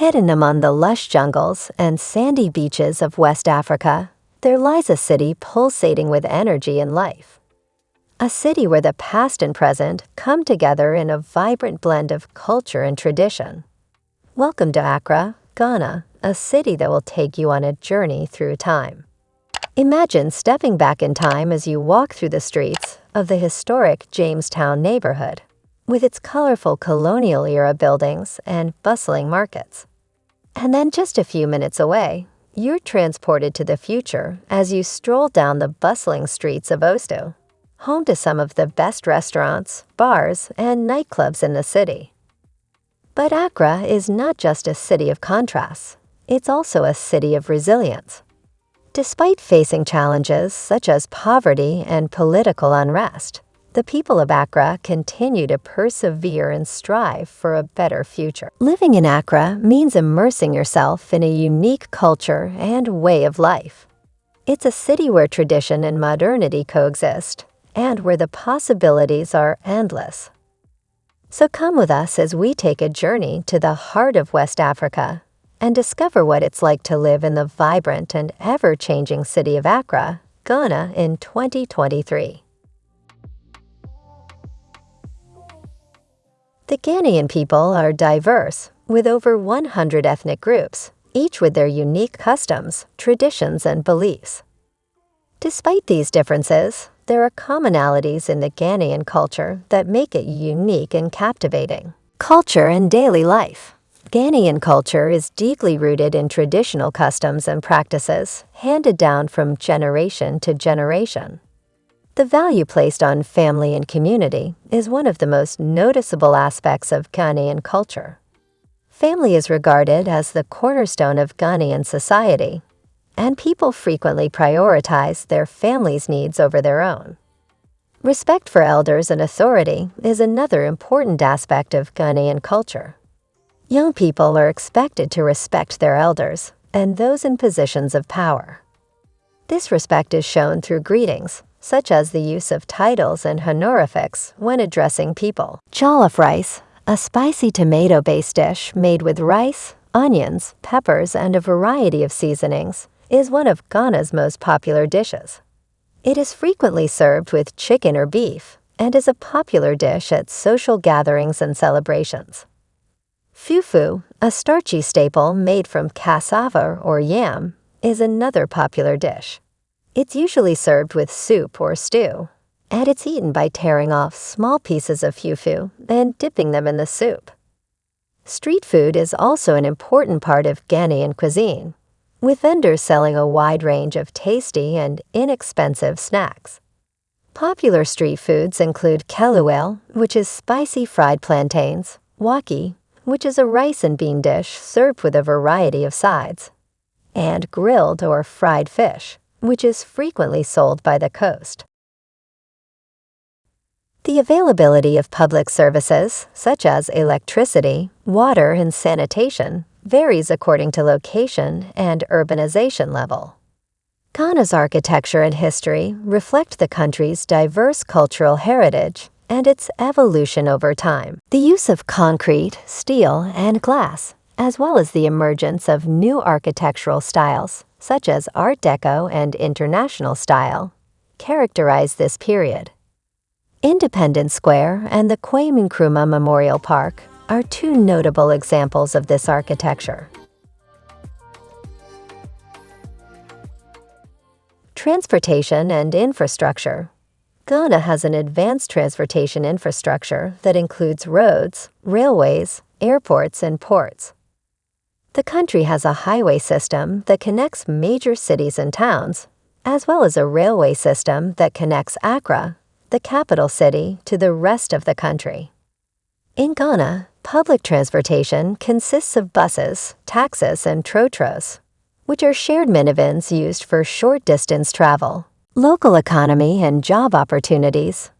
Hidden among the lush jungles and sandy beaches of West Africa, there lies a city pulsating with energy and life. A city where the past and present come together in a vibrant blend of culture and tradition. Welcome to Accra, Ghana, a city that will take you on a journey through time. Imagine stepping back in time as you walk through the streets of the historic Jamestown neighborhood, with its colorful colonial-era buildings and bustling markets. And then just a few minutes away, you're transported to the future as you stroll down the bustling streets of Osu, home to some of the best restaurants, bars, and nightclubs in the city. But Accra is not just a city of contrasts, it's also a city of resilience. Despite facing challenges such as poverty and political unrest, the people of Accra continue to persevere and strive for a better future. Living in Accra means immersing yourself in a unique culture and way of life. It's a city where tradition and modernity coexist, and where the possibilities are endless. So come with us as we take a journey to the heart of West Africa and discover what it's like to live in the vibrant and ever-changing city of Accra, Ghana in 2023. The Ghanaian people are diverse, with over 100 ethnic groups, each with their unique customs, traditions, and beliefs. Despite these differences, there are commonalities in the Ghanaian culture that make it unique and captivating. Culture and daily life. Ghanaian culture is deeply rooted in traditional customs and practices handed down from generation to generation. The value placed on family and community is one of the most noticeable aspects of Ghanaian culture. Family is regarded as the cornerstone of Ghanaian society, and people frequently prioritize their family's needs over their own. Respect for elders and authority is another important aspect of Ghanaian culture. Young people are expected to respect their elders and those in positions of power. This respect is shown through greetings, such as the use of titles and honorifics when addressing people. Jollof rice, a spicy tomato-based dish made with rice, onions, peppers, and a variety of seasonings, is one of Ghana's most popular dishes. It is frequently served with chicken or beef and is a popular dish at social gatherings and celebrations. Fufu, a starchy staple made from cassava or yam, is another popular dish. It's usually served with soup or stew, and it's eaten by tearing off small pieces of fufu and dipping them in the soup. Street food is also an important part of Ghanaian cuisine, with vendors selling a wide range of tasty and inexpensive snacks. Popular street foods include kelewele, which is spicy fried plantains, waakye, which is a rice and bean dish served with a variety of sides, and grilled or fried fish, which is frequently sold by the coast. The availability of public services, such as electricity, water, and sanitation, varies according to location and urbanization level. Ghana's architecture and history reflect the country's diverse cultural heritage and its evolution over time. The use of concrete, steel, and glass, as well as the emergence of new architectural styles, such as Art Deco and International style, characterize this period. Independence Square and the Kwame Nkrumah Memorial Park are two notable examples of this architecture. Transportation and infrastructure. Ghana has an advanced transportation infrastructure that includes roads, railways, airports, and ports. The country has a highway system that connects major cities and towns, as well as a railway system that connects Accra, the capital city, to the rest of the country. In Ghana, public transportation consists of buses, taxis, and trotros, which are shared minivans used for short-distance travel, local economy, and job opportunities.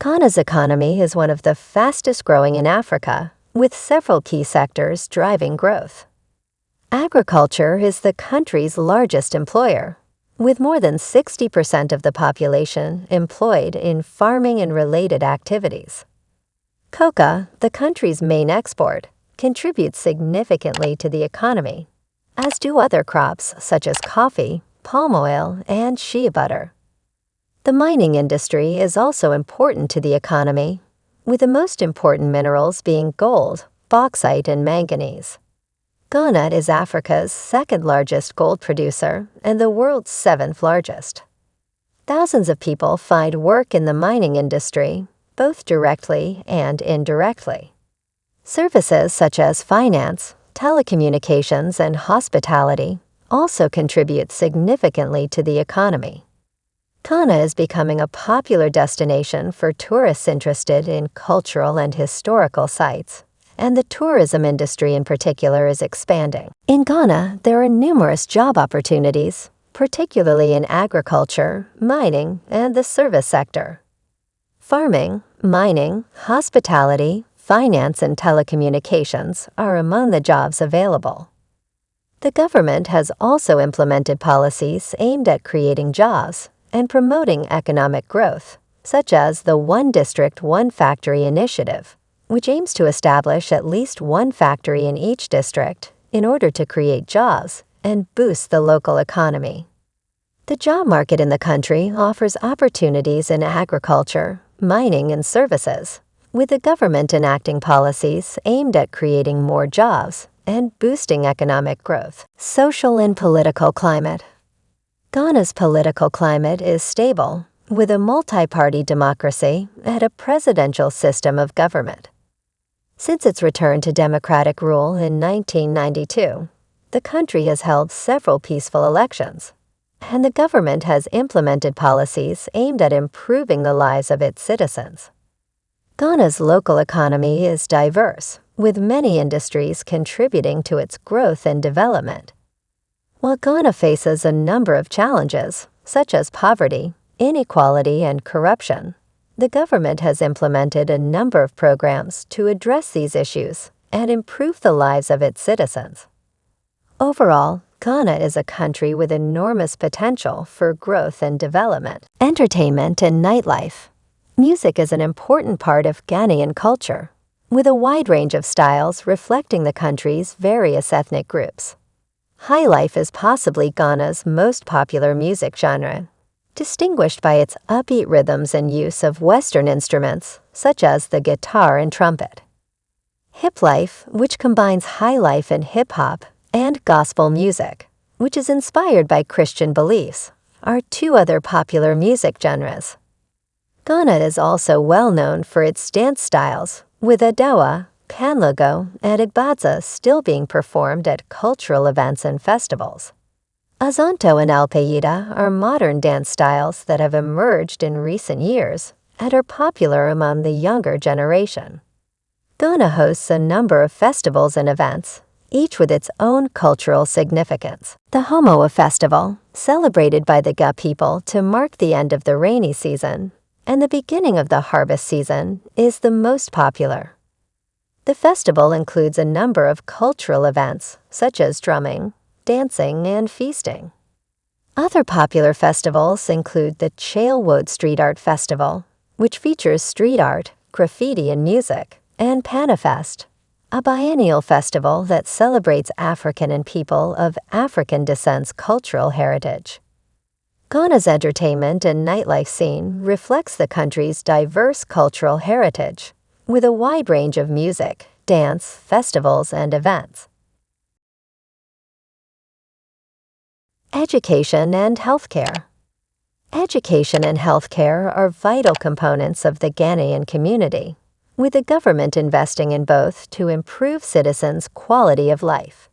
Ghana's economy is one of the fastest growing in Africa, with several key sectors driving growth. Agriculture is the country's largest employer, with more than 60% of the population employed in farming and related activities. Cocoa, the country's main export, contributes significantly to the economy, as do other crops such as coffee, palm oil, and shea butter. The mining industry is also important to the economy, with the most important minerals being gold, bauxite, and manganese. Ghana is Africa's second largest gold producer and the world's seventh largest. Thousands of people find work in the mining industry, both directly and indirectly. Services such as finance, telecommunications, and hospitality also contribute significantly to the economy. Ghana is becoming a popular destination for tourists interested in cultural and historical sites, and the tourism industry in particular is expanding. In Ghana, there are numerous job opportunities, particularly in agriculture, mining, and the service sector. Farming, mining, hospitality, finance, and telecommunications are among the jobs available. The government has also implemented policies aimed at creating jobs and promoting economic growth, such as the One District, One Factory initiative, which aims to establish at least one factory in each district in order to create jobs and boost the local economy. The job market in the country offers opportunities in agriculture, mining, and services, with the government enacting policies aimed at creating more jobs and boosting economic growth. Social and political climate. Ghana's political climate is stable, with a multi-party democracy and a presidential system of government. Since its return to democratic rule in 1992, the country has held several peaceful elections, and the government has implemented policies aimed at improving the lives of its citizens. Ghana's local economy is diverse, with many industries contributing to its growth and development. While Ghana faces a number of challenges, such as poverty, inequality, and corruption, the government has implemented a number of programs to address these issues and improve the lives of its citizens. Overall, Ghana is a country with enormous potential for growth and development. Entertainment and nightlife. Music is an important part of Ghanaian culture, with a wide range of styles reflecting the country's various ethnic groups. Highlife is possibly Ghana's most popular music genre distinguished by its upbeat rhythms and use of Western instruments, such as the guitar and trumpet. Hip life, which combines high life and hip hop, and gospel music, which is inspired by Christian beliefs, are two other popular music genres. Ghana is also well known for its dance styles, with Adowa, Kpanlogo, and Igbadza still being performed at cultural events and festivals. Azonto and Alpeida are modern dance styles that have emerged in recent years and are popular among the younger generation. Ghana hosts a number of festivals and events, each with its own cultural significance. The Homowo Festival, celebrated by the Ga people to mark the end of the rainy season and the beginning of the harvest season, is the most popular. The festival includes a number of cultural events, such as drumming, dancing, and feasting. Other popular festivals include the Chale Wote Street Art Festival, which features street art, graffiti, and music, and Panafest, a biennial festival that celebrates African and people of African descent's cultural heritage. Ghana's entertainment and nightlife scene reflects the country's diverse cultural heritage, with a wide range of music, dance, festivals, and events. Education and healthcare. Education and healthcare are vital components of the Ghanaian community, with the government investing in both to improve citizens' quality of life.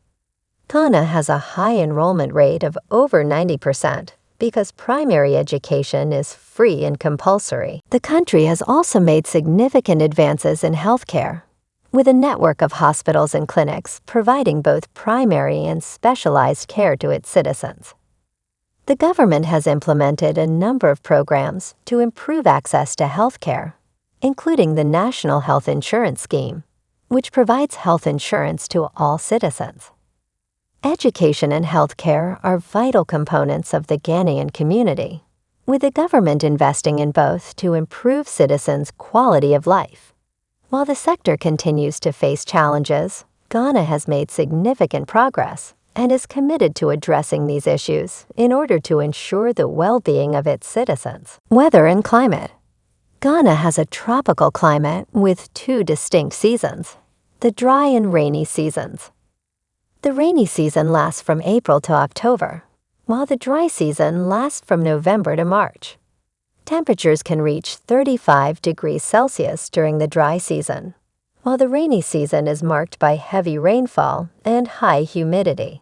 Ghana has a high enrollment rate of over 90% because primary education is free and compulsory. The country has also made significant advances in healthcare, with a network of hospitals and clinics providing both primary and specialized care to its citizens. The government has implemented a number of programs to improve access to health care, including the National Health Insurance Scheme, which provides health insurance to all citizens. Education and health care are vital components of the Ghanaian community, with the government investing in both to improve citizens' quality of life. While the sector continues to face challenges, Ghana has made significant progress and is committed to addressing these issues in order to ensure the well-being of its citizens. Weather and climate. Ghana has a tropical climate with two distinct seasons, the dry and rainy seasons. The rainy season lasts from April to October, while the dry season lasts from November to March. Temperatures can reach 35 degrees Celsius during the dry season, while the rainy season is marked by heavy rainfall and high humidity.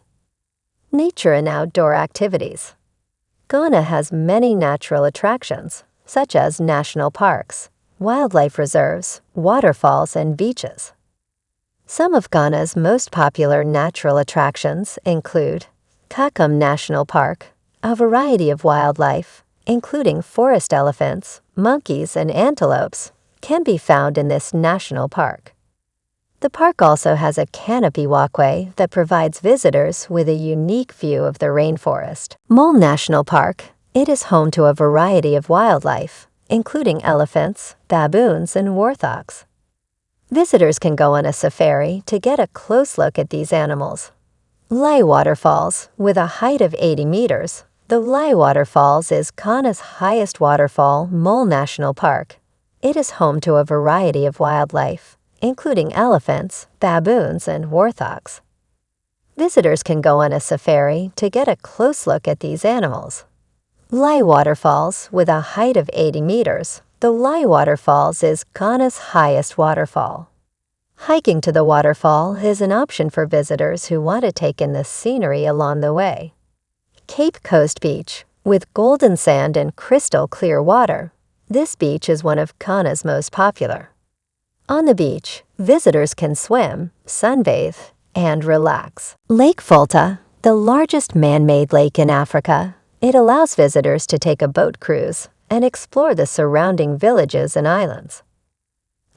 Nature and outdoor activities. Ghana has many natural attractions, such as national parks, wildlife reserves, waterfalls, and beaches. Some of Ghana's most popular natural attractions include Kakum National Park, a variety of wildlife, including forest elephants, monkeys, and antelopes, can be found in this national park. The park also has a canopy walkway that provides visitors with a unique view of the rainforest. Mole National Park, it is home to a variety of wildlife, including elephants, baboons, and warthogs. Visitors can go on a safari to get a close look at these animals. Wli Waterfalls, with a height of 80 meters, the Wli Waterfalls is Ghana's highest waterfall, Mole National Park. It is home to a variety of wildlife, including elephants, baboons, and warthogs. Visitors can go on a safari to get a close look at these animals. Wli Waterfalls, with a height of 80 meters, the Wli Waterfalls is Ghana's highest waterfall. Hiking to the waterfall is an option for visitors who want to take in the scenery along the way. Cape Coast Beach, with golden sand and crystal clear water, this beach is one of Ghana's most popular. On the beach, visitors can swim, sunbathe, and relax. Lake Volta, the largest man-made lake in Africa, it allows visitors to take a boat cruise and explore the surrounding villages and islands.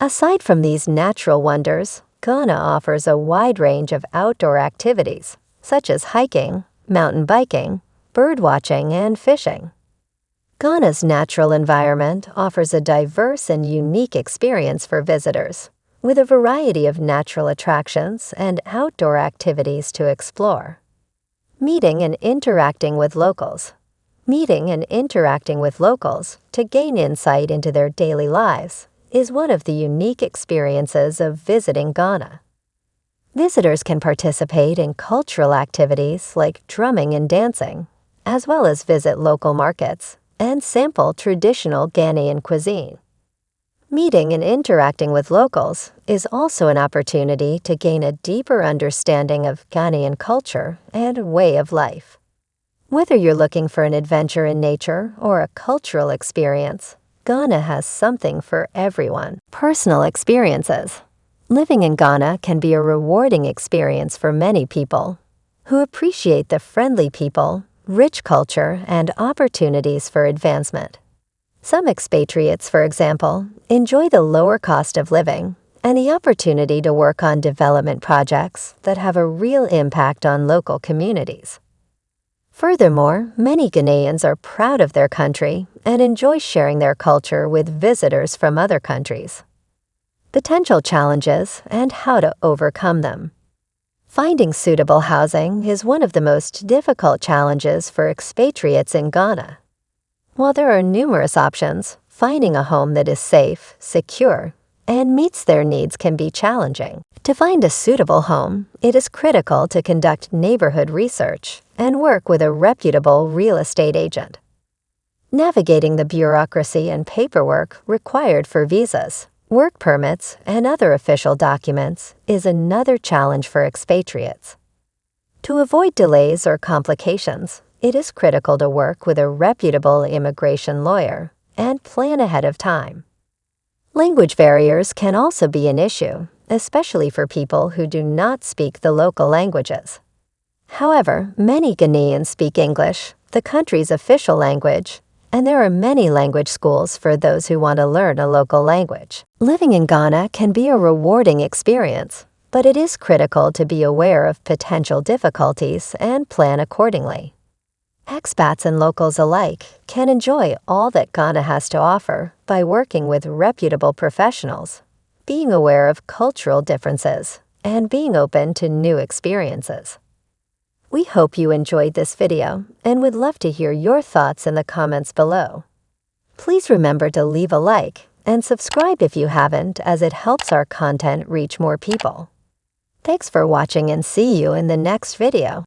Aside from these natural wonders, Ghana offers a wide range of outdoor activities, such as hiking, mountain biking, bird watching, and fishing. Ghana's natural environment offers a diverse and unique experience for visitors, with a variety of natural attractions and outdoor activities to explore. Meeting and interacting with locals Meeting and interacting with locals to gain insight into their daily lives is one of the unique experiences of visiting Ghana. Visitors can participate in cultural activities like drumming and dancing, as well as visit local markets and sample traditional Ghanaian cuisine. Meeting and interacting with locals is also an opportunity to gain a deeper understanding of Ghanaian culture and way of life. Whether you're looking for an adventure in nature or a cultural experience, Ghana has something for everyone. Personal experiences. Living in Ghana can be a rewarding experience for many people who appreciate the friendly people, rich culture, and opportunities for advancement. Some expatriates, for example, enjoy the lower cost of living and the opportunity to work on development projects that have a real impact on local communities. Furthermore, many Ghanaians are proud of their country and enjoy sharing their culture with visitors from other countries. Potential challenges and how to overcome them. Finding suitable housing is one of the most difficult challenges for expatriates in Ghana. While there are numerous options, finding a home that is safe, secure, and meets their needs can be challenging. To find a suitable home, it is critical to conduct neighborhood research and work with a reputable real estate agent. Navigating the bureaucracy and paperwork required for visas, work permits, and other official documents is another challenge for expatriates. To avoid delays or complications, it is critical to work with a reputable immigration lawyer and plan ahead of time. Language barriers can also be an issue, especially for people who do not speak the local languages. However, many Ghanaians speak English, the country's official language, and there are many language schools for those who want to learn a local language. Living in Ghana can be a rewarding experience, but it is critical to be aware of potential difficulties and plan accordingly. Expats and locals alike can enjoy all that Ghana has to offer by working with reputable professionals, being aware of cultural differences, and being open to new experiences. We hope you enjoyed this video and would love to hear your thoughts in the comments below. Please remember to leave a like and subscribe if you haven't as it helps our content reach more people. Thanks for watching and see you in the next video.